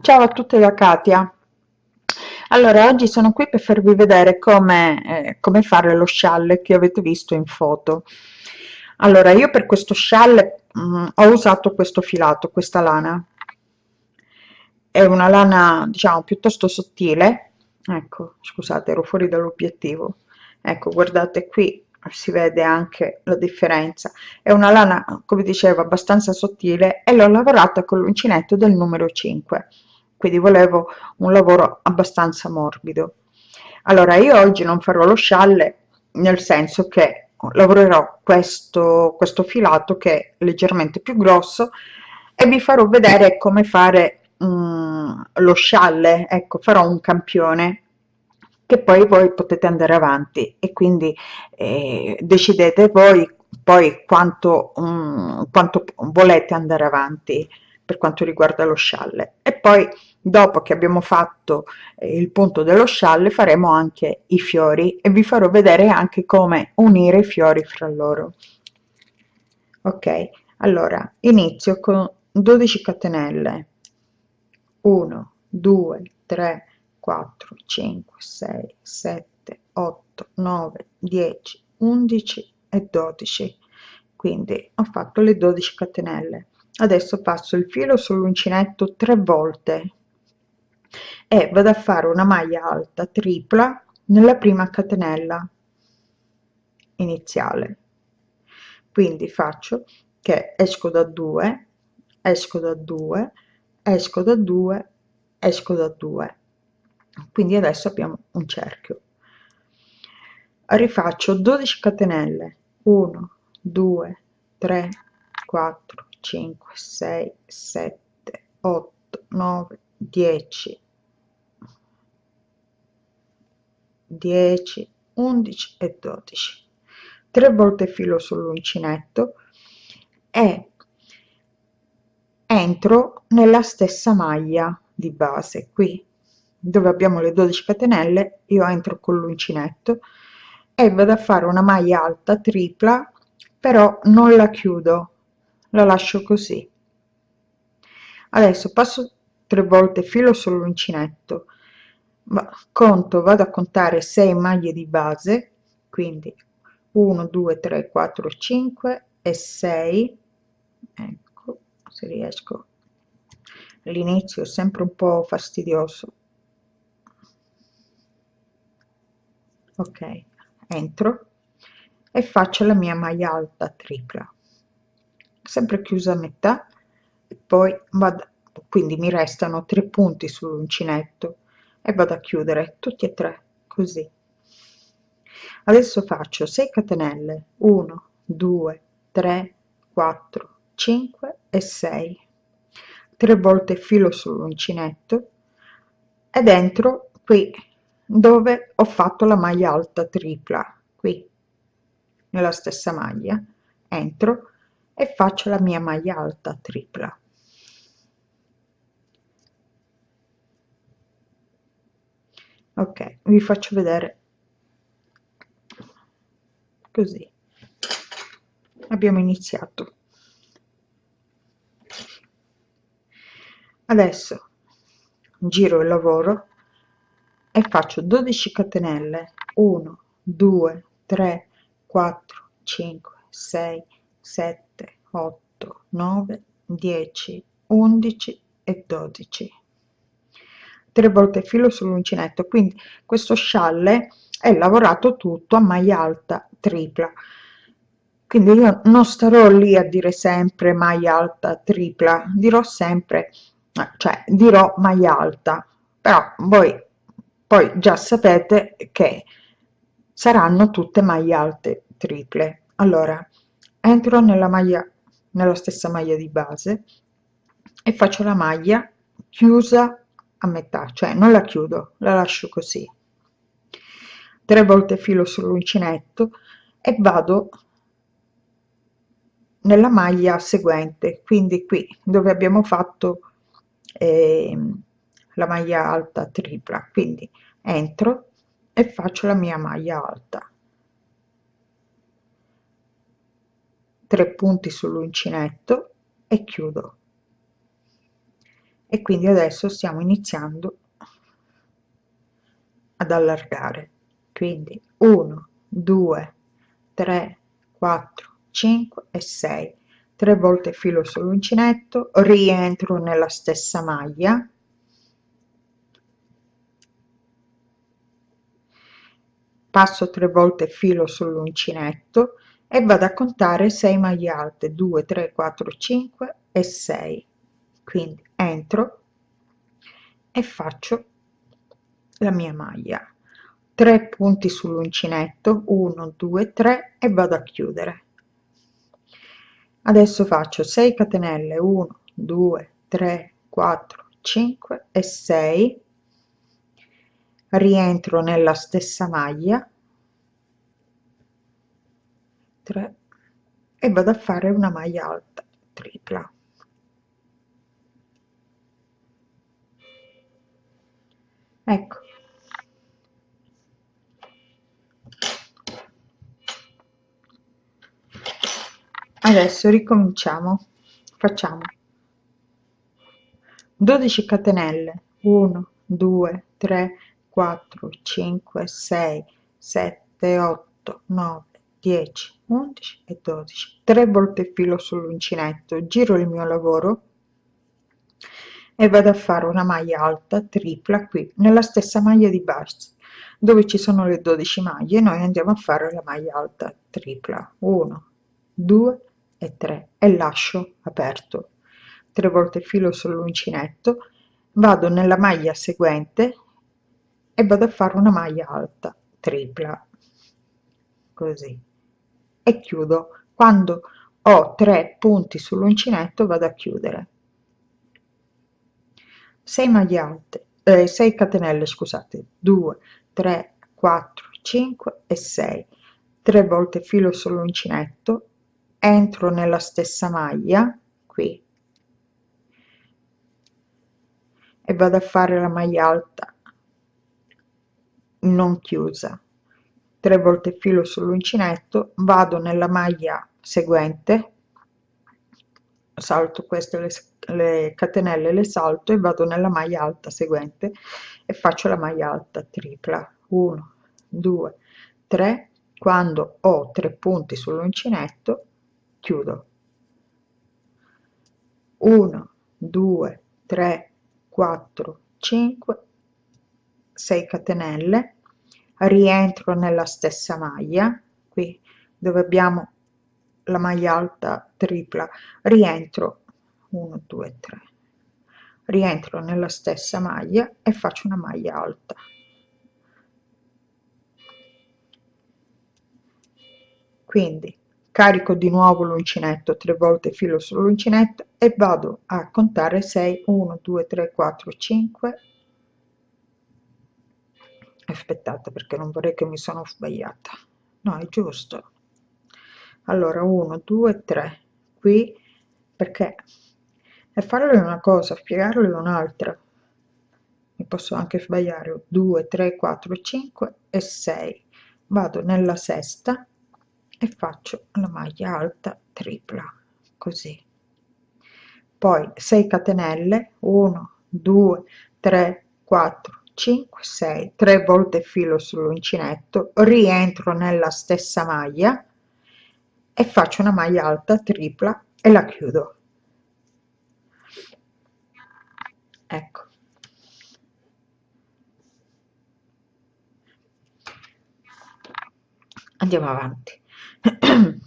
Ciao a tutti da Katia. Allora, oggi sono qui per farvi vedere come, eh, come fare lo scialle che avete visto in foto. Allora, io per questo scialle mh, mm, ho usato questo filato, questa lana. È una lana, diciamo, piuttosto sottile. Ecco, scusate, ero fuori dall'obiettivo. Ecco, guardate qui, si vede anche la differenza. È una lana come dicevo abbastanza sottile e l'ho lavorata con l'uncinetto del numero 5 quindi volevo un lavoro abbastanza morbido. Allora io oggi non farò lo scialle nel senso che lavorerò questo questo filato che è leggermente più grosso e vi farò vedere come fare mm, lo scialle. Ecco farò un campione che poi voi potete andare avanti. E quindi eh, decidete voi poi quanto, um, quanto volete andare avanti per quanto riguarda lo scialle. E poi dopo che abbiamo fatto eh, il punto dello scialle faremo anche i fiori e vi farò vedere anche come unire i fiori fra loro. Ok allora inizio con 12 catenelle. 1 2 3 4 5 6 7 8 9 10 11 e 12 quindi ho fatto le 12 catenelle. Adesso passo il filo sull'uncinetto tre volte e vado a fare una maglia alta tripla nella prima catenella iniziale. Quindi faccio che esco da 2 esco da 2 esco da 2 esco da 2 quindi adesso abbiamo un cerchio. Rifaccio 12 catenelle. 1 2 3 4 5 6 7 8 9 10 10 11 e 12 tre volte filo sull'uncinetto e entro nella stessa maglia di base qui dove abbiamo le 12 catenelle io entro con l'uncinetto e vado a fare una maglia alta tripla però non la chiudo la lascio così. Adesso passo tre volte filo sull'uncinetto conto vado a contare 6 maglie di base quindi 1 2 3 4 5 e 6 ecco se riesco. L'inizio è sempre un po fastidioso ok entro e faccio la mia maglia alta tripla. Sempre chiusa a metà e poi vado quindi mi restano tre punti sull'uncinetto e vado a chiudere tutti e tre così. Adesso faccio 6 catenelle 1 2 3 4 5 e 6 tre volte filo sull'uncinetto ed entro qui dove ho fatto la maglia alta tripla qui nella stessa maglia entro e faccio la mia maglia alta tripla. Ok vi faccio vedere così. Abbiamo iniziato. Adesso giro il lavoro e faccio 12 catenelle. 1 2 3 4 5 6 7 8 9 10 11 e 12 tre volte filo sull'uncinetto quindi questo scialle è lavorato tutto a maglia alta tripla. Quindi io non starò lì a dire sempre maglia alta tripla dirò sempre cioè dirò maglia alta però voi poi già sapete che saranno tutte maglie alte triple. Allora entro nella maglia nella stessa maglia di base e faccio la maglia chiusa a metà cioè non la chiudo la lascio così. Tre volte filo sull'uncinetto e vado nella maglia seguente. Quindi qui dove abbiamo fatto eh, la maglia alta tripla. Quindi entro e faccio la mia maglia alta. 3 punti sull'uncinetto e chiudo. E quindi adesso stiamo iniziando ad allargare. Quindi 1 2 3 4 5 e 6 3 volte filo sull'uncinetto rientro nella stessa maglia passo 3 volte filo sull'uncinetto e vado a contare 6 maglie alte 2 3 4 5 e 6 quindi entro e faccio la mia maglia. 3 punti sull'uncinetto 1 2 3 e vado a chiudere. Adesso faccio 6 catenelle 1 2 3 4 5 e 6 rientro nella stessa maglia. 3 e vado a fare una maglia alta tripla. Ecco. Adesso ricominciamo. Facciamo. 12 catenelle. 1 2 3 4 5 6 7 8 9 10 11 e 12 3 volte filo sull'uncinetto giro il mio lavoro e vado a fare una maglia alta tripla qui nella stessa maglia di base dove ci sono le 12 maglie noi andiamo a fare la maglia alta tripla 1 2 e 3 e lascio aperto. 3 volte filo sull'uncinetto vado nella maglia seguente e vado a fare una maglia alta tripla così. E chiudo. Quando ho tre punti sull'uncinetto vado a chiudere. 6 maglie alte eh, 6 catenelle scusate. 2 3 4 5 e 6 3 volte filo sull'uncinetto entro nella stessa maglia qui. E vado a fare la maglia alta non chiusa. 3 volte filo sull'uncinetto vado nella maglia seguente salto queste le, le catenelle le salto e vado nella maglia alta seguente e faccio la maglia alta tripla. 1 2 3 quando ho tre punti sull'uncinetto chiudo. 1 2 3 4 5 6 catenelle rientro nella stessa maglia qui dove abbiamo la maglia alta tripla rientro 1 2 3 rientro nella stessa maglia e faccio una maglia alta. Quindi carico di nuovo l'uncinetto tre volte filo sull'uncinetto e vado a contare 6 1 2 3 4 5 aspettate perché non vorrei che mi sono sbagliata. No è giusto. Allora 1 2 3 qui perché? E farlo è una cosa spiegarlo è un'altra. Mi posso anche sbagliare. 2 3 4 5 e 6 vado nella sesta e faccio la maglia alta tripla così. Poi 6 catenelle. 1 2 3 4 5 6 3 volte filo sull'uncinetto rientro nella stessa maglia e faccio una maglia alta tripla e la chiudo. Ecco. Andiamo avanti.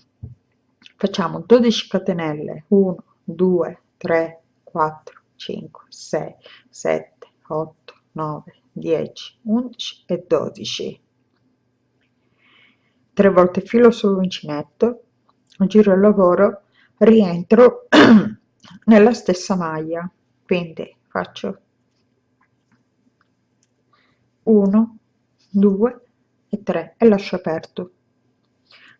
Facciamo 12 catenelle 1 2 3 4 5 6 7 8 9 10 11 e 12 tre volte filo sull'uncinetto giro il lavoro rientro nella stessa maglia. Quindi faccio 1 2 e 3 e lascio aperto.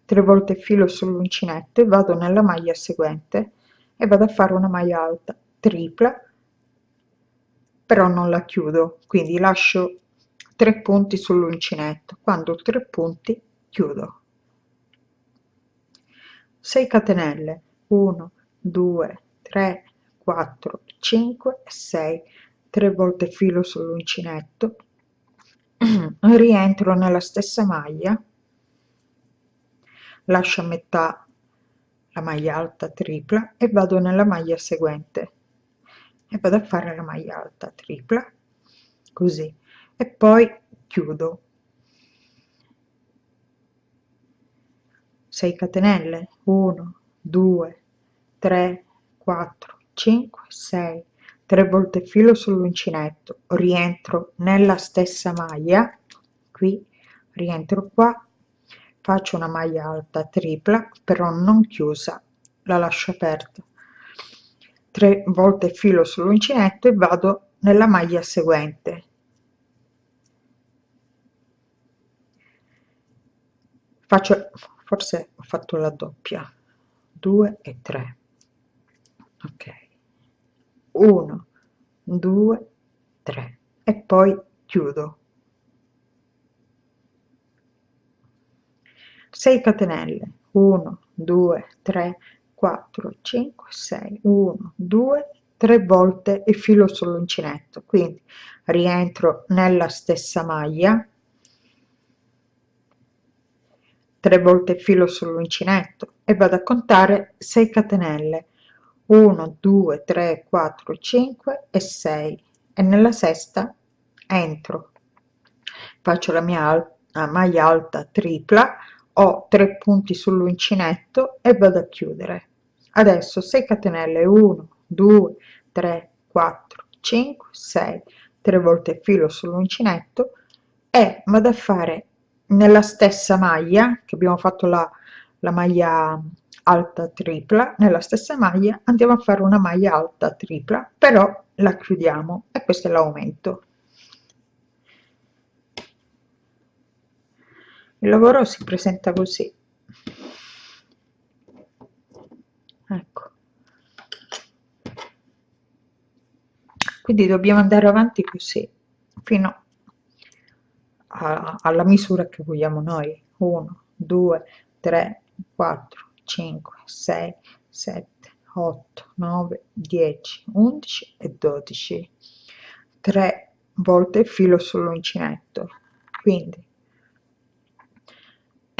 3 volte filo sull'uncinetto e vado nella maglia seguente e vado a fare una maglia alta tripla però non la chiudo. Quindi lascio 3 punti sull'uncinetto. Quando ho 3 punti chiudo. 6 catenelle. 1 2 3 4 5 6 3 volte filo sull'uncinetto. Rientro nella stessa maglia. Lascio a metà la maglia alta tripla e vado nella maglia seguente e vado a fare la maglia alta tripla così. E poi chiudo. 6 catenelle? 1 2 3 4 5 6 3 volte filo sull'uncinetto. Rientro nella stessa maglia. Qui rientro qua. Faccio una maglia alta tripla però non chiusa. La lascio aperta 3 volte filo sull'uncinetto e vado nella maglia seguente. Faccio forse ho fatto la doppia. 2 e 3 ok. 1 2 3 e poi chiudo. 6 catenelle. 1 2 3 4 5 6 1 2 3 volte e filo sull'uncinetto. Quindi rientro nella stessa maglia 3 volte filo sull'uncinetto e vado a contare 6 catenelle. 1 2 3 4 5 e 6 e nella sesta entro. Faccio la mia maglia alta tripla ho 3 punti sull'uncinetto e vado a chiudere adesso 6 catenelle 1 2 3 4 5 6 3 volte filo sull'uncinetto. E vado a fare nella stessa maglia che abbiamo fatto la, la maglia alta tripla nella stessa maglia andiamo a fare una maglia alta tripla però la chiudiamo e questo è l'aumento. Il lavoro si presenta così ecco. Quindi dobbiamo andare avanti così fino a alla misura che vogliamo noi. 1 2 3 4 5 6 7 8 9 10 11 e 12 3 volte filo sull'uncinetto. Quindi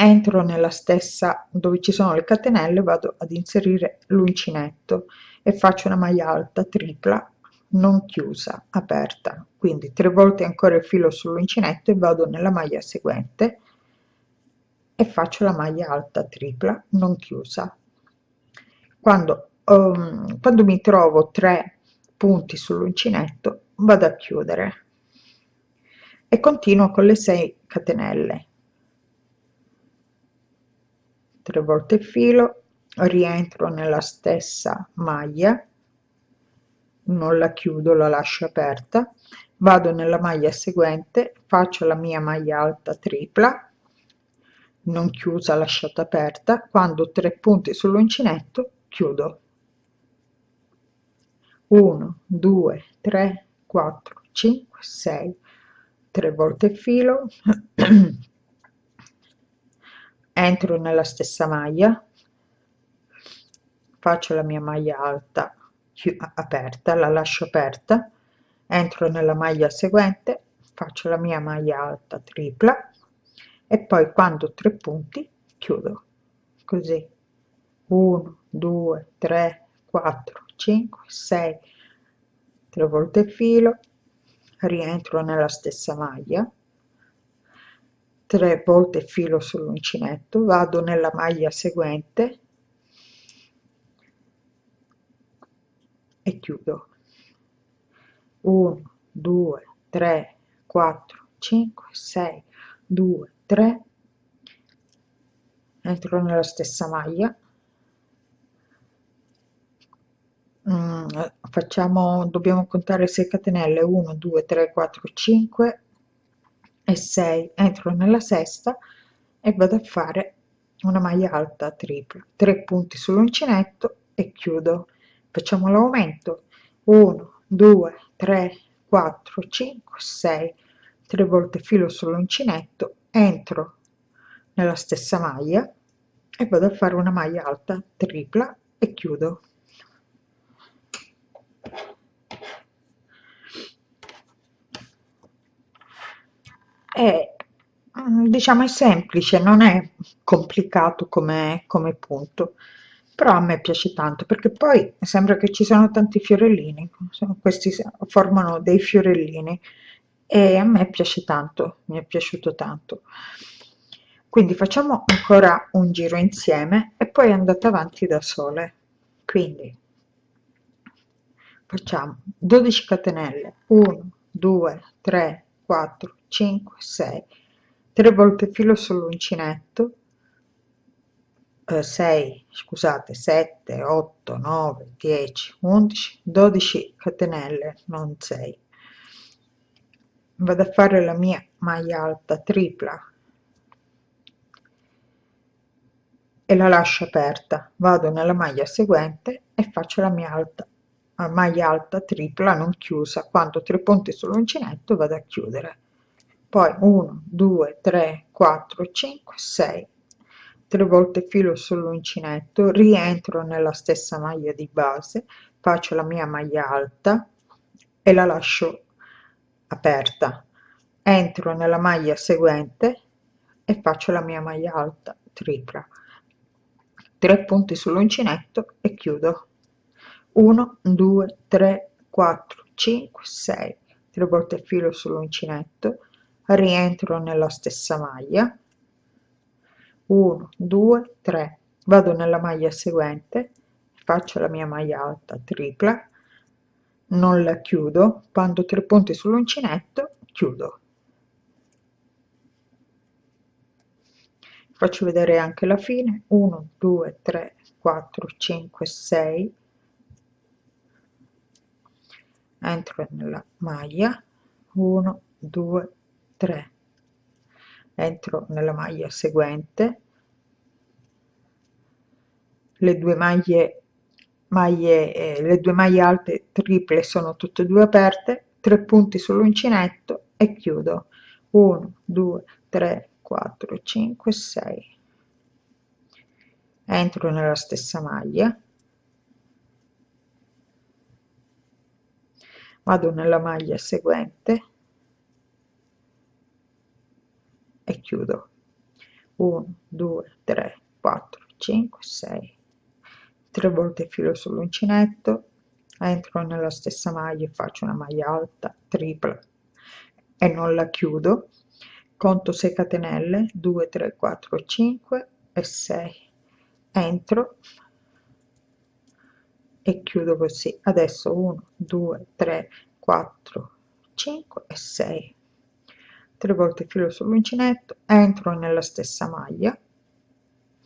entro nella stessa dove ci sono le catenelle vado ad inserire l'uncinetto e faccio una maglia alta tripla non chiusa aperta. Quindi tre volte ancora il filo sull'uncinetto e vado nella maglia seguente e faccio la maglia alta tripla non chiusa. Quando, um, quando mi trovo tre punti sull'uncinetto vado a chiudere e continuo con le 6 catenelle 3 volte il filo rientro nella stessa maglia non la chiudo la lascio aperta vado nella maglia seguente faccio la mia maglia alta tripla non chiusa lasciata aperta quando tre punti sull'uncinetto chiudo. 1 2 3 4 5 6 3 volte il filo entro nella stessa maglia. Faccio la mia maglia alta aperta la lascio aperta. Entro nella maglia seguente faccio la mia maglia alta tripla. E poi quando tre punti chiudo. Così. 1 2 3 4 5 6 tre volte filo. Rientro nella stessa maglia 3 volte filo sull'uncinetto vado nella maglia seguente e chiudo. 1 2 3 4 5 6 2 3 entro nella stessa maglia. Mm, facciamo dobbiamo contare 6 catenelle. 1 2 3 4 5 e 6 entro nella sesta e vado a fare una maglia alta tripla. 3 punti sull'uncinetto e chiudo. Facciamo l'aumento. 1 2 3 4 5 6 3 volte filo sull'uncinetto entro nella stessa maglia e vado a fare una maglia alta tripla e chiudo mm, diciamo è semplice non è complicato come, come punto però a me piace tanto perché poi sembra che ci sono tanti fiorellini questi formano dei fiorellini e a me piace tanto mi è piaciuto tanto. Quindi facciamo ancora un giro insieme e poi andate avanti da sole. Quindi facciamo 12 catenelle 1 2 3 4 5 6 3 volte filo sull'uncinetto 6 scusate 7 8 9 10 11 12 catenelle non 6 vado a fare la mia maglia alta tripla. E la lascio aperta. Vado nella maglia seguente e faccio la mia alta maglia alta tripla non chiusa. Quando tre punti sull'uncinetto vado a chiudere poi 1 2 3 4 5 6 tre volte filo sull'uncinetto rientro nella stessa maglia di base faccio la mia maglia alta e la lascio aperta. Entro nella maglia seguente e faccio la mia maglia alta tripla. 3 punti sull'uncinetto e chiudo. 1 2 3 4 5 6 3 volte filo sull'uncinetto rientro nella stessa maglia. 1 2 3 vado nella maglia seguente faccio la mia maglia alta tripla non la chiudo quando tre punti sull'uncinetto chiudo. Faccio vedere anche la fine. 1 2 3 4 5 6 entro nella maglia. 1 2 3 entro nella maglia seguente. Le due maglie maglie eh, le due maglie alte triple sono tutte e due aperte 3 punti sull'uncinetto e chiudo. 1 2 3 4 5 6 entro nella stessa maglia. Vado nella maglia seguente e chiudo. 1 2 3 4 5 6 3 volte filo sull'uncinetto entro nella stessa maglia e faccio una maglia alta tripla e non la chiudo. Conto 6 catenelle 2 3 4 5 e 6 entro e chiudo così. Adesso 1 2 3 4 5 e 6 3 volte filo sull'uncinetto entro nella stessa maglia.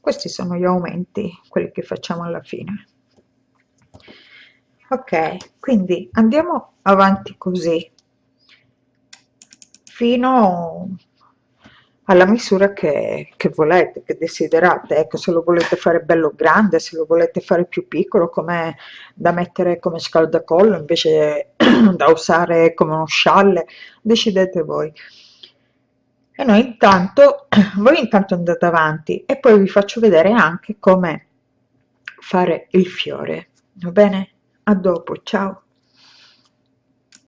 Questi sono gli aumenti quelli che facciamo alla fine. Ok quindi andiamo avanti così. Fino alla misura che, che, volete, che desiderate, ecco se lo volete fare bello grande, se lo volete fare più piccolo come da mettere come scaldacollo invece da usare come uno scialle, decidete voi. E noi intanto, voi intanto andate avanti e poi vi faccio vedere anche come fare il fiore, va bene? A dopo, ciao!